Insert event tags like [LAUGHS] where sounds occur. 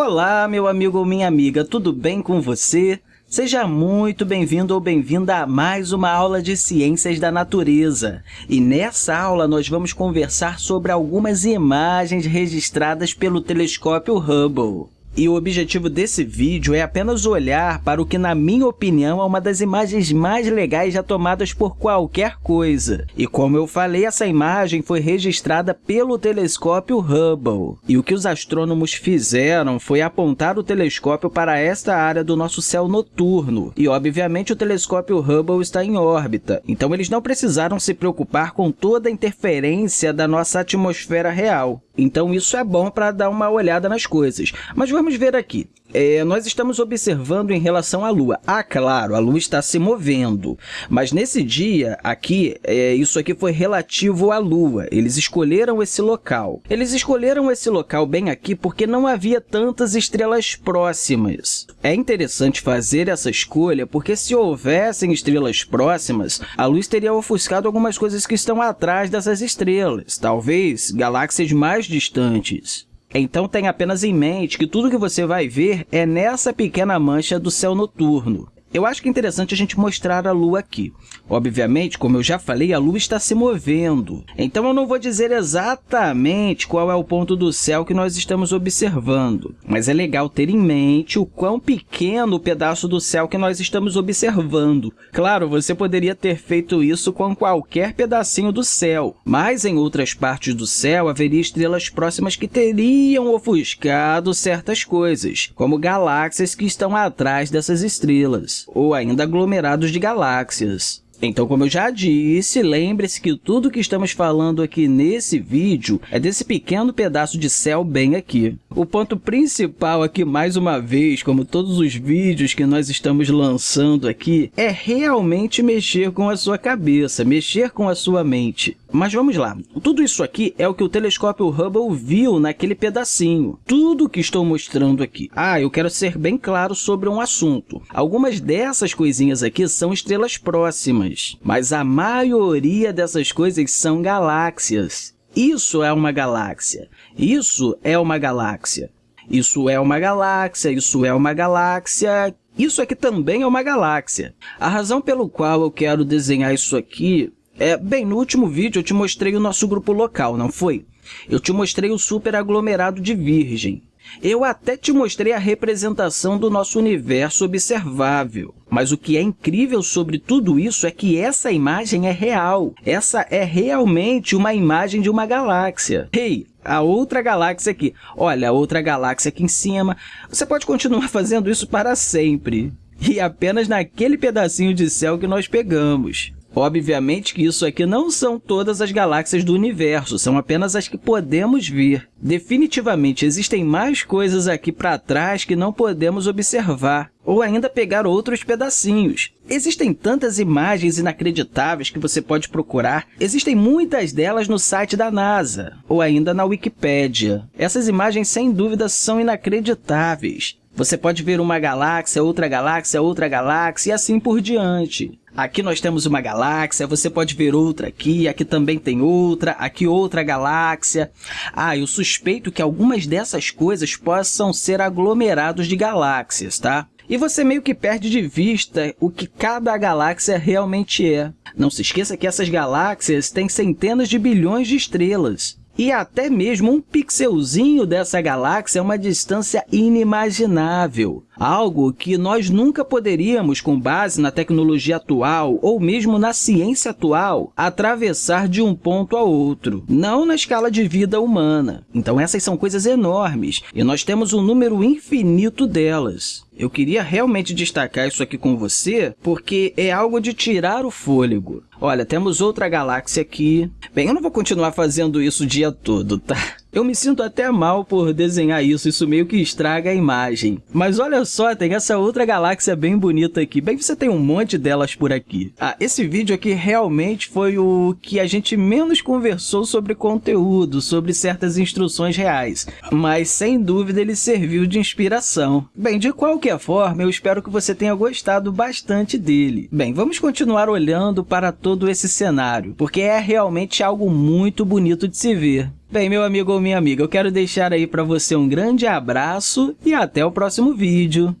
Olá, meu amigo ou minha amiga, tudo bem com você? Seja muito bem-vindo ou bem-vinda a mais uma aula de Ciências da Natureza. E nessa aula nós vamos conversar sobre algumas imagens registradas pelo telescópio Hubble. E o objetivo desse vídeo é apenas olhar para o que, na minha opinião, é uma das imagens mais legais já tomadas por qualquer coisa. E como eu falei, essa imagem foi registrada pelo telescópio Hubble. E o que os astrônomos fizeram foi apontar o telescópio para esta área do nosso céu noturno. E, obviamente, o telescópio Hubble está em órbita, então eles não precisaram se preocupar com toda a interferência da nossa atmosfera real. Então, isso é bom para dar uma olhada nas coisas. Mas vamos ver aqui é, nós estamos observando em relação à Lua. Ah, claro, a Lua está se movendo, mas nesse dia aqui, é, isso aqui foi relativo à Lua. Eles escolheram esse local. Eles escolheram esse local bem aqui porque não havia tantas estrelas próximas. É interessante fazer essa escolha porque se houvessem estrelas próximas, a luz teria ofuscado algumas coisas que estão atrás dessas estrelas, talvez galáxias mais distantes. Então, tenha apenas em mente que tudo que você vai ver é nessa pequena mancha do céu noturno. Eu acho que é interessante a gente mostrar a Lua aqui. Obviamente, como eu já falei, a Lua está se movendo. Então, eu não vou dizer exatamente qual é o ponto do céu que nós estamos observando, mas é legal ter em mente o quão pequeno o pedaço do céu que nós estamos observando. Claro, você poderia ter feito isso com qualquer pedacinho do céu, mas em outras partes do céu haveria estrelas próximas que teriam ofuscado certas coisas, como galáxias que estão atrás dessas estrelas ou ainda aglomerados de galáxias. Então, como eu já disse, lembre-se que tudo que estamos falando aqui nesse vídeo é desse pequeno pedaço de céu bem aqui. O ponto principal aqui, mais uma vez, como todos os vídeos que nós estamos lançando aqui, é realmente mexer com a sua cabeça, mexer com a sua mente. Mas vamos lá, tudo isso aqui é o que o telescópio Hubble viu naquele pedacinho. Tudo que estou mostrando aqui. Ah, eu quero ser bem claro sobre um assunto. Algumas dessas coisinhas aqui são estrelas próximas, mas a maioria dessas coisas são galáxias. Isso é uma galáxia. Isso é uma galáxia. Isso é uma galáxia, isso é uma galáxia, isso aqui também é uma galáxia. A razão pelo qual eu quero desenhar isso aqui é, bem, no último vídeo eu te mostrei o nosso grupo local, não foi? Eu te mostrei o superaglomerado de Virgem. Eu até te mostrei a representação do nosso universo observável. Mas o que é incrível sobre tudo isso é que essa imagem é real. Essa é realmente uma imagem de uma galáxia. Ei, a outra galáxia aqui. Olha, a outra galáxia aqui em cima. Você pode continuar [LAUGHS] fazendo isso para sempre. E apenas naquele pedacinho de céu que nós pegamos. Obviamente que isso aqui não são todas as galáxias do universo, são apenas as que podemos ver. Definitivamente, existem mais coisas aqui para trás que não podemos observar, ou ainda pegar outros pedacinhos. Existem tantas imagens inacreditáveis que você pode procurar, existem muitas delas no site da NASA, ou ainda na Wikipédia. Essas imagens, sem dúvida, são inacreditáveis. Você pode ver uma galáxia, outra galáxia, outra galáxia e assim por diante. Aqui nós temos uma galáxia, você pode ver outra aqui, aqui também tem outra, aqui outra galáxia. Ah, eu suspeito que algumas dessas coisas possam ser aglomerados de galáxias, tá? E você meio que perde de vista o que cada galáxia realmente é. Não se esqueça que essas galáxias têm centenas de bilhões de estrelas. E até mesmo um pixelzinho dessa galáxia é uma distância inimaginável, algo que nós nunca poderíamos, com base na tecnologia atual ou mesmo na ciência atual, atravessar de um ponto a outro, não na escala de vida humana. Então, essas são coisas enormes e nós temos um número infinito delas. Eu queria realmente destacar isso aqui com você, porque é algo de tirar o fôlego. Olha, temos outra galáxia aqui. Bem, eu não vou continuar fazendo isso o dia todo, tá? Eu me sinto até mal por desenhar isso, isso meio que estraga a imagem. Mas olha só, tem essa outra galáxia bem bonita aqui. Bem, você tem um monte delas por aqui. Ah, esse vídeo aqui realmente foi o que a gente menos conversou sobre conteúdo, sobre certas instruções reais. Mas, sem dúvida, ele serviu de inspiração. Bem, de qualquer forma, eu espero que você tenha gostado bastante dele. Bem, vamos continuar olhando para todo esse cenário, porque é realmente algo muito bonito de se ver. Bem, meu amigo ou minha amiga, eu quero deixar aí para você um grande abraço e até o próximo vídeo.